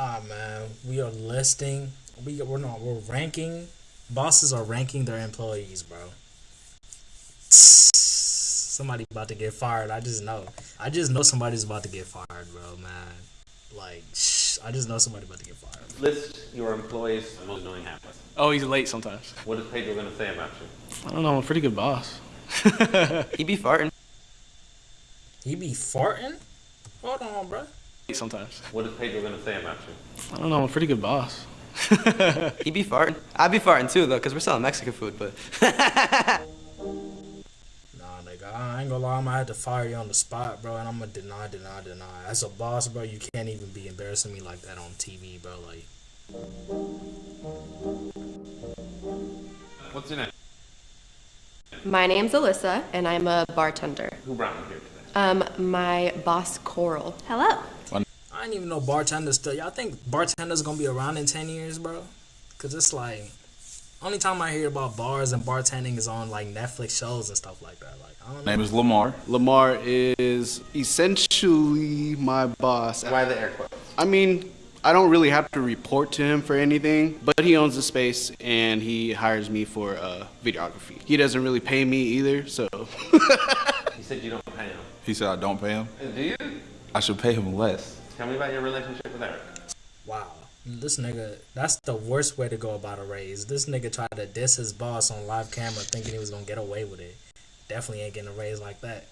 Ah man, we are listing. We we're not. We're ranking. Bosses are ranking their employees, bro. Somebody about to get fired. I just know. I just know somebody's about to get fired, bro. Man, like, shh, I just know somebody about to get fired. List your employees' most annoying habits. Oh, he's late sometimes. What is Pedro going to say about you? I don't know. I'm a pretty good boss. He be farting. He be farting. Hold on, bro. Late sometimes. What is Pedro going to say about you? I don't know. I'm a pretty good boss. He'd be farting. I'd be farting too, though, because we're selling Mexican food, but. Nah, nigga, I ain't gonna lie. I'm gonna have to fire you on the spot, bro, and I'm gonna deny, deny, deny. As a boss, bro, you can't even be embarrassing me like that on TV, bro. Like, What's your name? My name's Alyssa, and I'm a bartender. Who brought you here today? Um, my boss, Coral. Hello. I didn't even know bartenders still. Y'all think bartenders gonna be around in ten years, bro? Cause it's like, only time I hear about bars and bartending is on like Netflix shows and stuff like that. Like, I don't know. name is Lamar. Lamar is essentially my boss. Why the air quotes? I mean, I don't really have to report to him for anything, but he owns the space and he hires me for uh, videography. He doesn't really pay me either, so. he said you don't pay him. He said I don't pay him. Do you? I should pay him less. Tell me about your relationship with Eric. Wow, this nigga, that's the worst way to go about a raise. This nigga tried to diss his boss on live camera, thinking he was gonna get away with it. Definitely ain't getting a raise like that.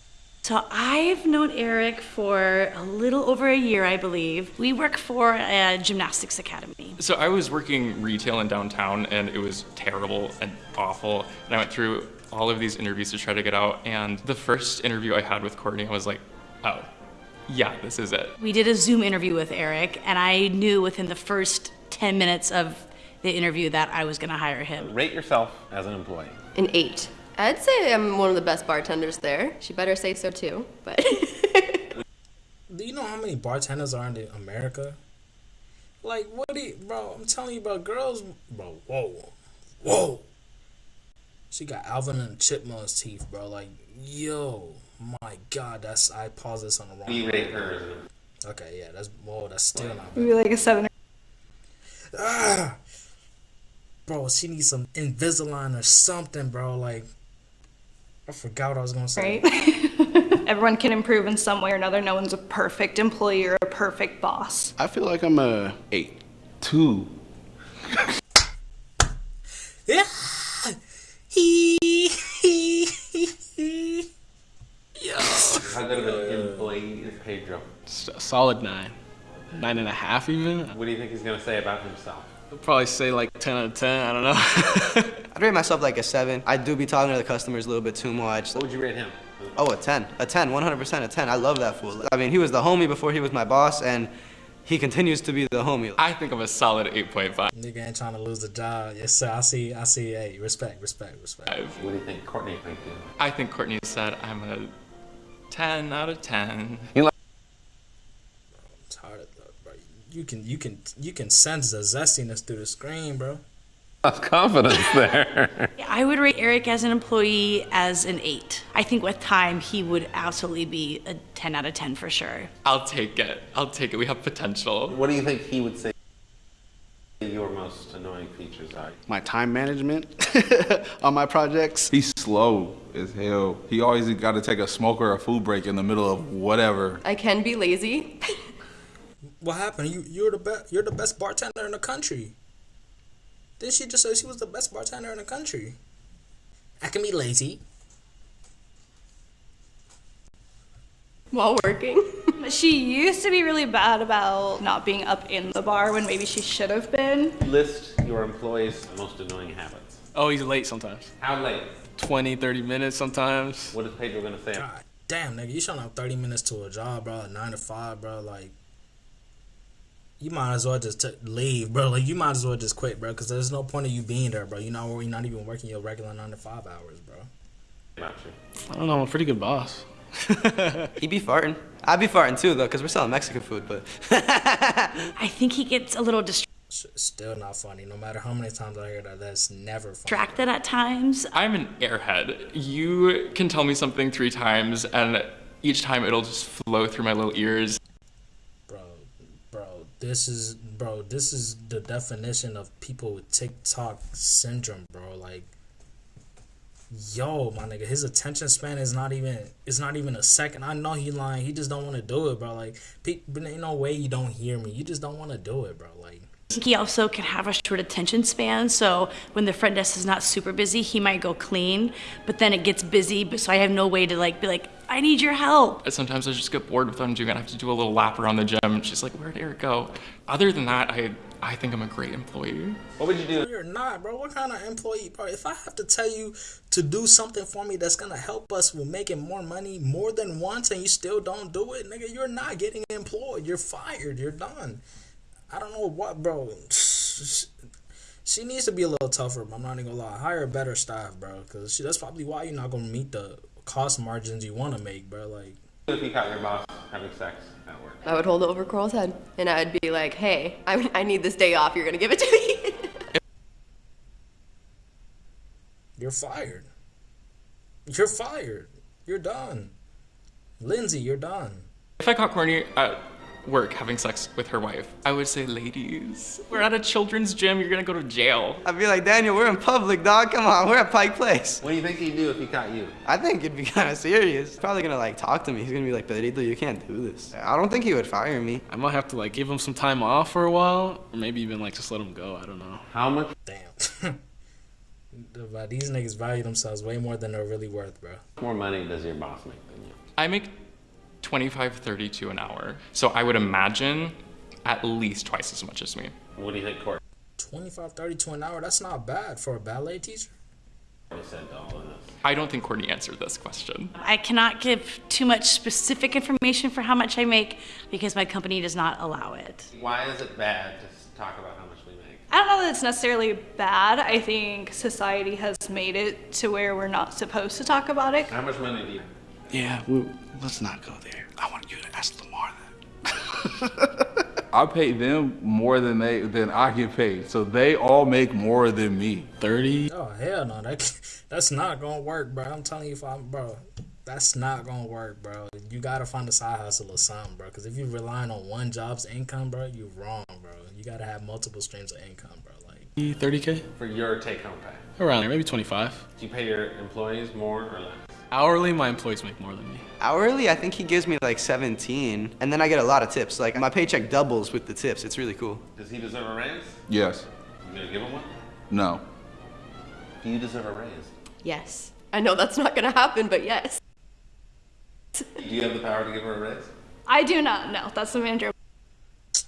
So I've known Eric for a little over a year, I believe. We work for a gymnastics academy. So I was working retail in downtown and it was terrible and awful. And I went through all of these interviews to try to get out. And the first interview I had with Courtney, I was like, oh, yeah, this is it. We did a Zoom interview with Eric, and I knew within the first 10 minutes of the interview that I was going to hire him. Rate yourself as an employee. An eight. I'd say I'm one of the best bartenders there. She better say so too, but. Do you know how many bartenders are in America? Like, what do you, bro? I'm telling you, bro. Girls, bro. Whoa, whoa. She got Alvin and Chipmunk's teeth, bro. Like, yo, my God, that's I paused this on the wrong. We rate her Okay, yeah, that's whoa, that's still not bad. Maybe like a seven. Ah, bro, she needs some Invisalign or something, bro. Like, I forgot what I was gonna say. Right? Everyone can improve in some way or another. No one's a perfect employee or a perfect boss. I feel like I'm a eight. Two. Yeah. He, he, How good of an employee is Pedro? S- a solid nine. Nine and a half, even. What do you think he's going to say about himself? I'll probably say like 10 out of 10. I don't know. I'd rate myself like a 7. I do be talking to the customers a little bit too much. What would you rate him? Oh, a 10. A 10, 100% a 10. I love that fool. I mean, he was the homie before he was my boss, and he continues to be the homie. I think I'm a solid 8.5. Nigga ain't trying to lose the job. Yes, sir. I see. I see. Hey, respect, respect, respect. What do you think Courtney thinks you? I think Courtney said I'm a 10 out of 10. It's hard, bro. You can, you can, you can sense the zestiness through the screen, bro. That's confidence there. I would rate Eric as an employee as an 8. I think with time, he would absolutely be a 10 out of 10 for sure. I'll take it. I'll take it. We have potential. what do you think he would say your most annoying features are? My time management on my projects. He's slow as hell. He always got to take a smoke or a food break in the middle of whatever. I can be lazy. What happened? You, you're the best. You're the best bartender in the country. Didn't she just say she was the best bartender in the country? I can be lazy. While working. She used to be really bad about not being up in the bar when maybe she should have been. List your employees' most annoying habits. oh, he's late sometimes. How late? 20, 30 minutes sometimes. What is Pedro going to say? God damn, nigga, you showing up 30 minutes to a job, bro, a 9 to 5, bro. Like, you might as well just t- leave, bro. Like, you might as well just quit, bro, because there's no point of you being there, bro. You're not, you're not even working your regular 9 to 5 hours, bro. About you. I don't know. I'm a pretty good boss. He be farting. I be farting too, though, because we're selling Mexican food, but. I think he gets a little Sh- Still not funny. No matter how many times I hear that, that's never funny. distracted at times. I'm an airhead. You can tell me something three times, and each time it'll just flow through my little ears. Bro, bro, this is bro. This is the definition of people with TikTok syndrome, bro. Like, yo, my nigga, his attention span is not even. It's not even a second. I know he lying. He just don't want to do it, bro. Like, pe- but ain't no way you don't hear me. You just don't want to do it, bro. Like, He also can have a short attention span, so when the front desk is not super busy, he might go clean, but then it gets busy, so I have no way to like be like, I need your help. Sometimes I just get bored with what I'm doing. I have to do a little lap around the gym. And she's like, "Where'd Eric go?" Other than that, I I think I'm a great employee. What would you do? You're not, bro. What kind of employee, bro? If I have to tell you to do something for me that's gonna help us with making more money more than once, and you still don't do it, nigga, you're not getting employed. You're fired. You're done. I don't know what, bro. She needs to be a little tougher. But I'm not even gonna lie. Hire better staff, bro. Cause she, that's probably why you're not gonna meet the cost margins you want to make, bro. Like, If you caught your boss having sex at work. I would hold it over Coral's head, and I'd be like, "Hey, I, I need this day off. You're gonna give it to me." you're fired. You're fired. You're done. Lindsay, you're done. If I caught Courtney at uh, work having sex with her wife, I would say, "Ladies, we're at a children's gym. You're gonna go to jail." I'd be like, Daniel, we're in public, dog. Come on, we're at Pike Place. What do you think he'd do if he caught you? I think it'd be kind of serious. He's probably gonna like talk to me. He's gonna be like, Pedrito, you can't do this. I don't think he would fire me. I might have to like give him some time off for a while, or maybe even like just let him go. I don't know. How much? Damn. these niggas value themselves way more than they're really worth, bro. more money does your boss make than you? I make 25, 32 an hour, so I would imagine at least twice as much as me. What do you think Courtney 25, 32 an hour, that's not bad for a ballet teacher. said to all of this? I don't think Courtney answered this question. I cannot give too much specific information for how much I make because my company does not allow it. Why is it bad to talk about how much we make? I don't know that it's necessarily bad. I think society has made it to where we're not supposed to talk about it. How much money do you? Yeah, we, let's not go there. I want you to ask Lamar that. I pay them more than they than I get paid, so they all make more than me. Thirty. Oh hell no, that that's not gonna work, bro. I'm telling you, if I'm bro, that's not gonna work, bro. You gotta find a side hustle or something, bro. Because if you're relying on one job's income, bro, you're wrong, bro. You gotta have multiple streams of income, bro. Like, Thirty k For your take-home pay, around there, maybe twenty five. do you pay your employees more or less? Hourly, my employees make more than me. Hourly, I think he gives me like 17, and then I get a lot of tips. Like my paycheck doubles with the tips. It's really cool. Does he deserve a raise? Yes. You gonna give him one? No. Do you deserve a raise? yes, I know that's not gonna happen, but yes. Do you have the power to give her a raise? I do not no. That's the manager.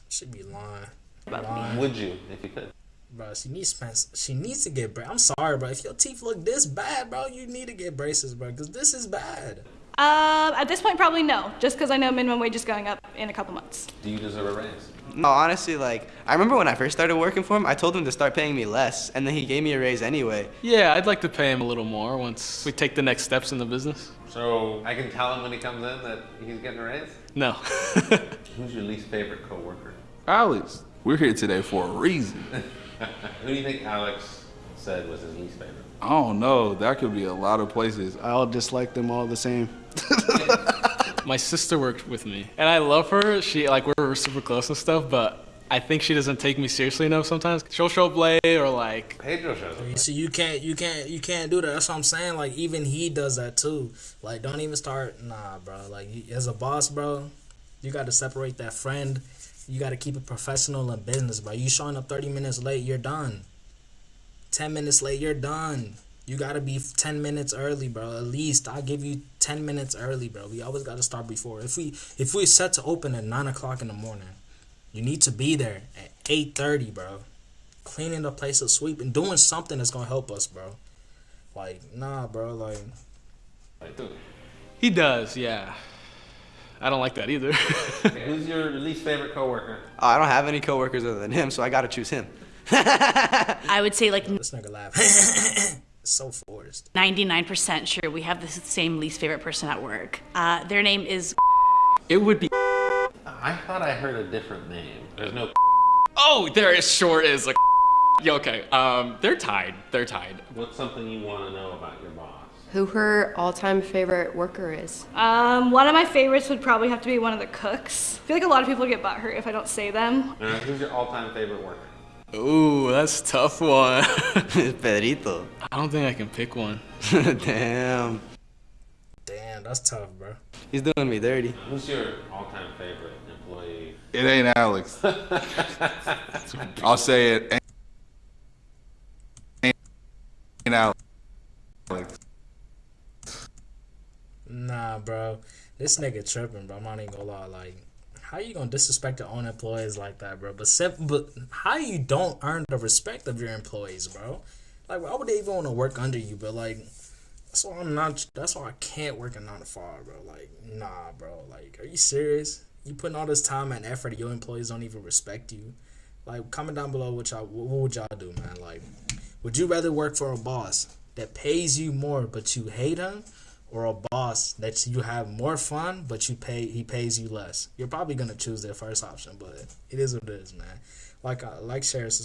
should be lying. About me. lying. Would you, if you could? Bro, she needs spend, She needs to get. Bra- I'm sorry, bro. If your teeth look this bad, bro, you need to get braces, bro. Cause this is bad. Um, at this point, probably no, just because I know minimum wage is going up in a couple months. Do you deserve a raise? No, honestly, like I remember when I first started working for him, I told him to start paying me less, and then he gave me a raise anyway. Yeah, I'd like to pay him a little more once we take the next steps in the business. So I can tell him when he comes in that he's getting a raise? No. Who's your least favorite coworker? Alex, we're here today for a reason. Who do you think Alex said was his least favorite? I don't know. That could be a lot of places. I all dislike them all the same. My sister worked with me, and I love her. She like we're super close and stuff, but I think she doesn't take me seriously enough sometimes. She'll show up late or like Pedro shows up. See, you can't, you can't, you can't do that. That's what I'm saying. Like even he does that too. Like don't even start. Nah, bro. Like as a boss, bro, you got to separate that friend. You got to keep it professional and business, bro. You showing up 30 minutes late, you're done. 10 minutes late, you're done. You gotta be 10 minutes early, bro. At least I'll give you 10 minutes early, bro. We always gotta start before. If we if we set to open at 9 o'clock in the morning, you need to be there at 8.30, bro. Cleaning the place up, sweeping, doing something that's gonna help us, bro. Like, nah, bro, like he does. Yeah. I don't like that either. Okay, who's your least favorite coworker? Oh, I don't have any coworkers other than him, so I gotta choose him. I would say like this nigga laugh. so forced. 99% sure we have the same least favorite person at work. Uh, their name is it would be. I thought I heard a different name. There's no. Oh, there is sure is a. Yeah, okay. Um, they're tied. They're tied. What's something you want to know about your boss? Who her all-time favorite worker is? Um, one of my favorites would probably have to be one of the cooks. I feel like a lot of people get butthurt if I don't say them. All right, who's your all-time favorite worker? Ooh, that's a tough one. Pedrito. I don't think I can pick one. Damn. Damn, that's tough, bro. He's doing me dirty. Who's your all-time favorite employee? It ain't Alex. I'll say it. Ain't, ain't Alex. Nah, bro. This nigga tripping, bro. I'm not even gonna lie. Like, how you gonna disrespect your own employees like that, bro? But but how you don't earn the respect of your employees, bro? Like, why would they even want to work under you? But like, that's why I'm not. That's why I can't work a nine to five, bro. Like, nah, bro. Like, are you serious? You putting all this time and effort, your employees don't even respect you. Like, comment down below what y'all. What would y'all do, man? Like, would you rather work for a boss that pays you more but you hate him, or a boss that you have more fun but you pay he pays you less? You're probably gonna choose the first option, but it is what it is, man. Like, uh, like, subscribe.